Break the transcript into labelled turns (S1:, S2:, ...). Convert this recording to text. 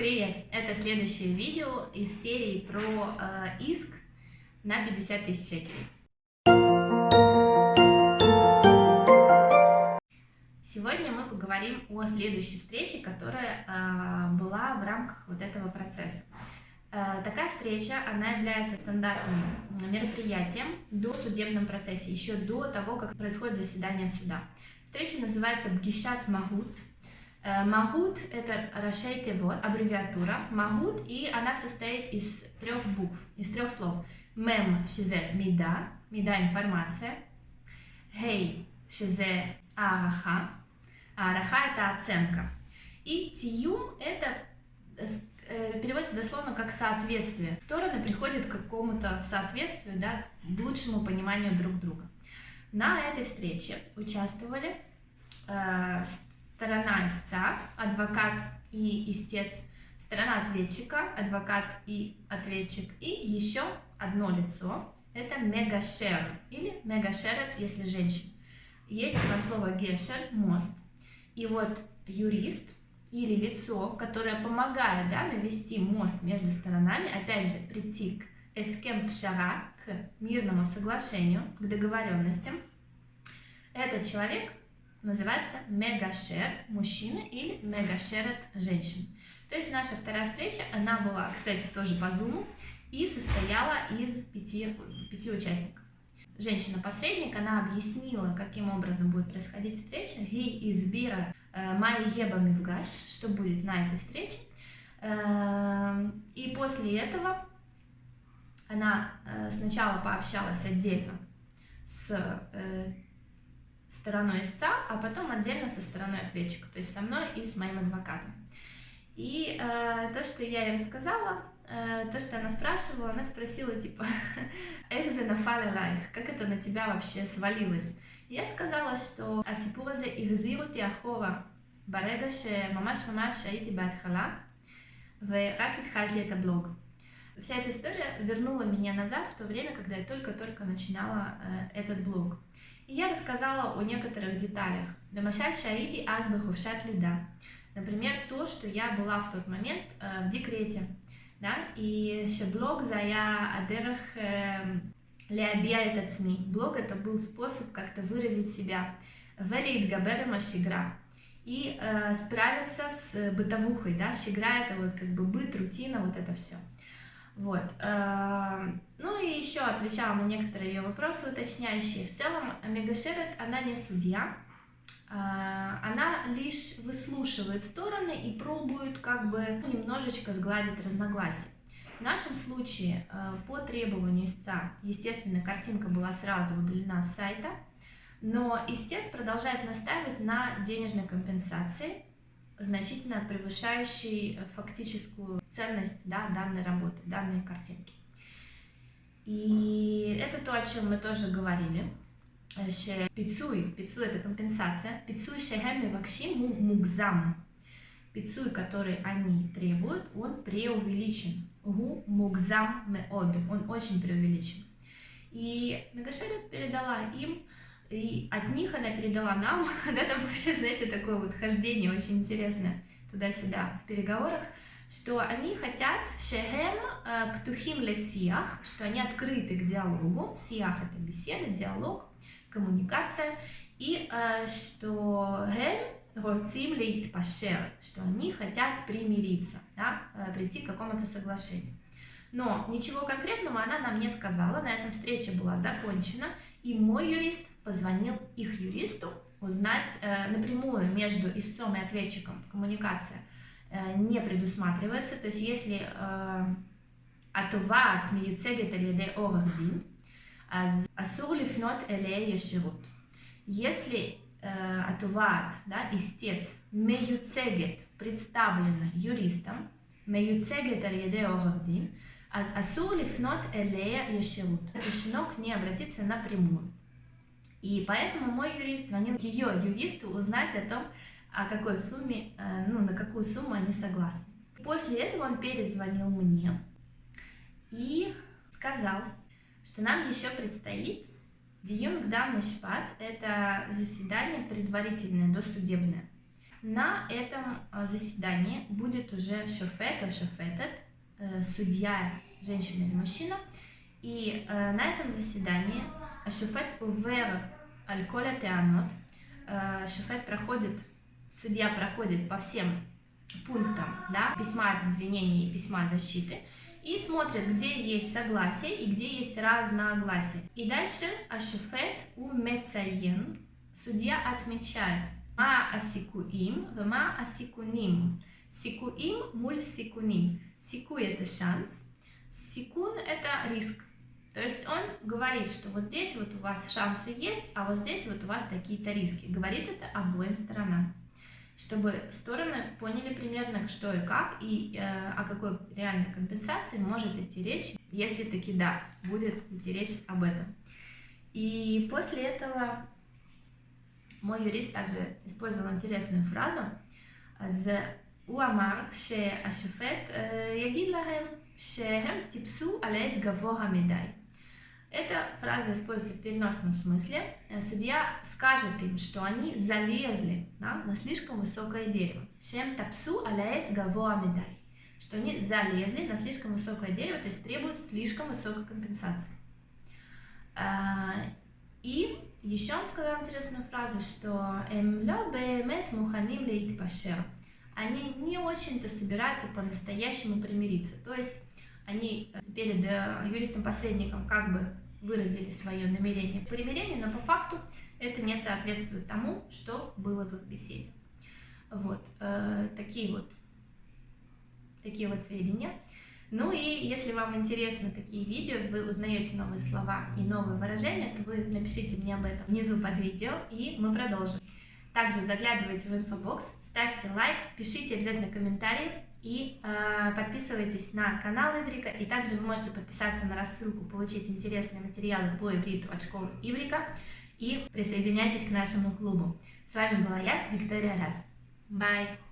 S1: Привет! Это следующее видео из серии про э, иск на 50 тысяч шекелей. Сегодня мы поговорим о следующей встрече, которая э, была в рамках вот этого процесса. Э, такая встреча, она является стандартным мероприятием до судебном процессе, еще до того, как происходит заседание суда. Встреча называется Бгишат Магут, Э, Магут – это Рашей вот аббревиатура. Магут, и она состоит из трех букв, из трех слов. Мем – шизе мида, мида – информация. Хей – шизе араха, араха – это оценка. И тиюм – это э, переводится дословно как соответствие. Стороны приходят к какому-то соответствию, да, к лучшему пониманию друг друга. На этой встрече участвовали э, сторона истца, адвокат и истец, сторона ответчика, адвокат и ответчик, и еще одно лицо, это мегашер, или мегашерет, если женщина. Есть на слово гешер, мост, и вот юрист или лицо, которое помогает да, навести мост между сторонами, опять же, прийти к эскем пшара, к мирному соглашению, к договоренностям, этот человек называется мегашер мужчина или мегашерет женщина. То есть наша вторая встреча, она была, кстати, тоже по зуму и состояла из пяти, пяти участников. Женщина-посредник, она объяснила, каким образом будет происходить встреча. Гей избира э, Майя Еба Мивгаш, что будет на этой встрече. Э, и после этого она э, сначала пообщалась отдельно с стороной истца, а потом отдельно со стороной ответчика, то есть со мной и с моим адвокатом. И э, то, что я ей рассказала, э, то, что она спрашивала, она спросила, типа, «Экзе нафале лайх?» Как это на тебя вообще свалилось? Я сказала, что «Асипуразе ихзиру тиахова ברגע שממש ממש הייתי בהתחלה ורק התחלתי את блог. Вся эта история вернула меня назад в то время, когда я только-только начинала э, этот блог. И я рассказала о некоторых деталях. Дамашаль Шаиди Азбахувшат Лида. Например, то, что я была в тот момент э, в декрете. Да? И шеблог зая адерах эм, леабия этот СМИ. Блог это был способ как-то выразить себя. Велит габера машигра. И э, справиться с бытовухой, да, шигра это вот как бы быт, рутина, вот это все. Вот. Эм, ну и еще отвечала на некоторые ее вопросы уточняющие. В целом, Мегашерет, она не судья, э, она лишь выслушивает стороны и пробует как бы ну, немножечко сгладить разногласия. В нашем случае э, по требованию истца, естественно, картинка была сразу удалена с сайта, но истец продолжает настаивать на денежной компенсации, значительно превышающей фактическую ценность да, данной работы, данной картинки. И это то, о чем мы тоже говорили. Пицуй, пицуй это компенсация. Пицуй шехеми вакши мугзам. Пицуй, который они требуют, он преувеличен. Гу мугзам меод, он очень преувеличен. И Мегашерет передала им и от них она передала нам, да, там вообще, знаете, такое вот хождение очень интересное туда-сюда в переговорах, что они хотят шехем э, птухим лесиях, что они открыты к диалогу, сиях это беседа, диалог, коммуникация, и э, что гем роцим лейт пашер, что они хотят примириться, да, э, прийти к какому-то соглашению. Но ничего конкретного она нам не сказала, на этом встреча была закончена, и мой юрист позвонил их юристу узнать э, напрямую между истцом и ответчиком коммуникация э, не предусматривается, то есть если התובעת מיוצגת על ידי עורך דין, אז אסור לפנות אליה ישירות. Если э, התובעת, да, истец, מיוצגת, представлена юристом, מיוצגת על ידי עורך דין, אז אסור לפנות אליה ישירות. Решено к ней обратиться напрямую. И поэтому мой юрист звонил ее юристу узнать о том, о какой сумме, э, ну, на какую сумму они согласны. После этого он перезвонил мне и сказал, что нам еще предстоит Диюн Гдам Мишпат, это заседание предварительное, досудебное. На этом э, заседании будет уже шофет, шофетет, э, судья, женщина или мужчина. И э, на этом заседании шофет увер аль-коля теанот, шофет проходит, судья проходит по всем пунктам да, письма от обвинения и письма защиты, и смотрит, где есть согласие и где есть разногласие. И дальше ашуфет у мецаен, судья отмечает ма асикуим, вма асикуним. Сикуим муль сикуним. Сику это шанс, сикун это риск. То есть он говорит, что вот здесь вот у вас шансы есть, а вот здесь вот у вас такие-то риски. Говорит это обоим сторонам чтобы стороны поняли примерно, что и как, и э, о какой реальной компенсации может идти речь, если таки да, будет идти речь об этом. И после этого мой юрист также использовал интересную фразу הוא אמר שהשופט יגיד להם שהם טיפסו על עץ גבוה מדי. Эта фраза используется в переносном смысле. Э, судья скажет им, что они залезли да, на слишком высокое дерево. Шем тапсу аляец гаво амедай. Что они залезли на слишком высокое дерево, то есть требуют слишком высокой компенсации. А, и еще он сказал интересную фразу, что «Эм лё бэмэт муханим лейтпашер». Они не очень-то собираются по-настоящему примириться. То есть они перед э, юристом-посредником как бы выразили свое намерение к примирению, но по факту это не соответствует тому, что было в их беседе. Вот, э, такие вот, такие вот сведения. Ну и если вам интересны такие видео, вы узнаете новые слова и новые выражения, то вы напишите мне об этом внизу под видео, и мы продолжим. Также заглядывайте в инфобокс, ставьте лайк, пишите обязательно комментарии, и э, подписывайтесь на канал Иврика, и также вы можете подписаться на рассылку, получить интересные материалы по ивриту от школы Иврика, и присоединяйтесь к нашему клубу. С вами была я, Виктория Раз. Bye!